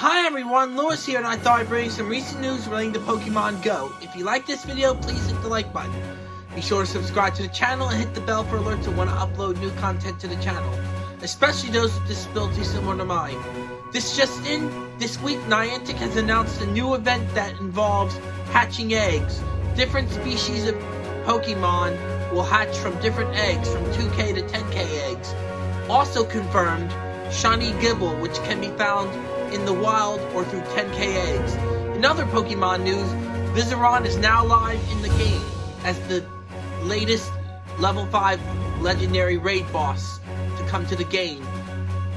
Hi everyone, Lewis here and I thought I'd bring you some recent news relating to Pokemon Go. If you like this video, please hit the like button. Be sure to subscribe to the channel and hit the bell for alerts when I upload new content to the channel, especially those with disabilities similar to mine. This just in, this week Niantic has announced a new event that involves hatching eggs. Different species of Pokemon will hatch from different eggs, from 2k to 10k eggs. Also confirmed, Shiny Gible, which can be found in the wild or through 10k eggs. In other Pokemon news, Virizion is now live in the game as the latest level 5 legendary raid boss to come to the game.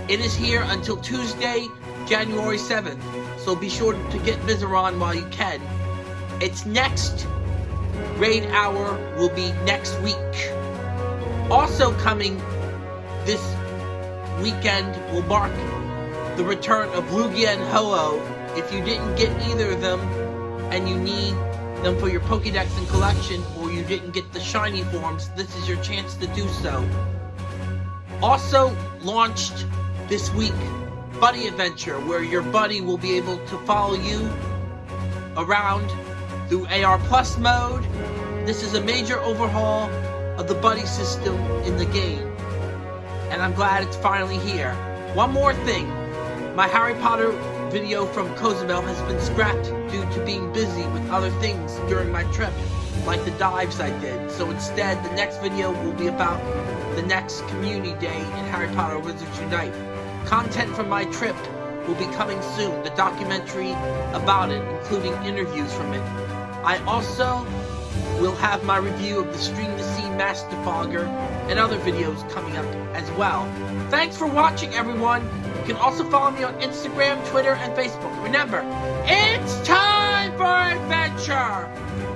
It is here until Tuesday, January 7th, so be sure to get Virizion while you can. Its next raid hour will be next week. Also coming this weekend will mark the return of Lugia and Ho-Oh. If you didn't get either of them, and you need them for your Pokedex and collection, or you didn't get the shiny forms, this is your chance to do so. Also launched this week, Buddy Adventure, where your buddy will be able to follow you around through AR Plus mode. This is a major overhaul of the buddy system in the game, and I'm glad it's finally here. One more thing, my Harry Potter video from Cozumel has been scrapped due to being busy with other things during my trip, like the dives I did. So instead, the next video will be about the next community day in Harry Potter Wizards Unite. Content from my trip will be coming soon, the documentary about it, including interviews from it. I also will have my review of the Stream the Sea Master Fogger and other videos coming up as well. Thanks for watching everyone! can also follow me on Instagram, Twitter, and Facebook. Remember, it's time for adventure!